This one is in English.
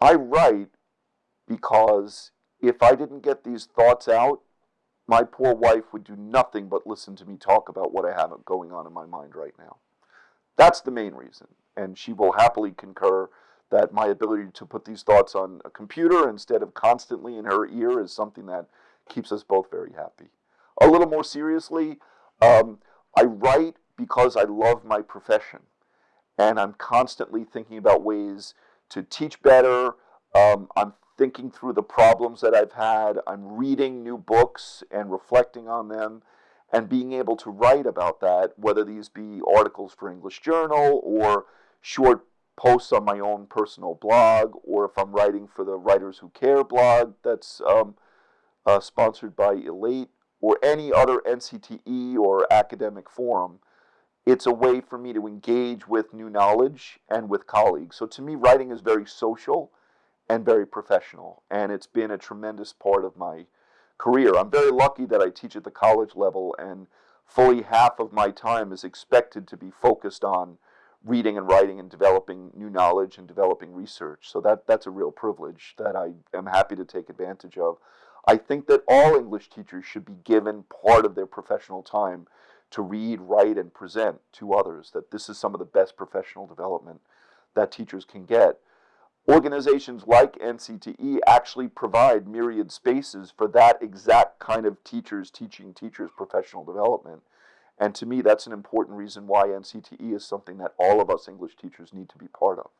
I write because if I didn't get these thoughts out, my poor wife would do nothing but listen to me talk about what I have going on in my mind right now. That's the main reason. And she will happily concur that my ability to put these thoughts on a computer instead of constantly in her ear is something that keeps us both very happy. A little more seriously, um, I write because I love my profession. And I'm constantly thinking about ways to teach better. Um, I'm thinking through the problems that I've had. I'm reading new books and reflecting on them and being able to write about that, whether these be articles for English Journal or short posts on my own personal blog, or if I'm writing for the Writers Who Care blog that's um, uh, sponsored by Elate, or any other NCTE or academic forum, it's a way for me to engage with new knowledge and with colleagues. So to me, writing is very social and very professional, and it's been a tremendous part of my career. I'm very lucky that I teach at the college level, and fully half of my time is expected to be focused on reading and writing and developing new knowledge and developing research. So that, that's a real privilege that I am happy to take advantage of. I think that all English teachers should be given part of their professional time to read, write, and present to others, that this is some of the best professional development that teachers can get. Organizations like NCTE actually provide myriad spaces for that exact kind of teachers teaching teachers professional development. And to me, that's an important reason why NCTE is something that all of us English teachers need to be part of.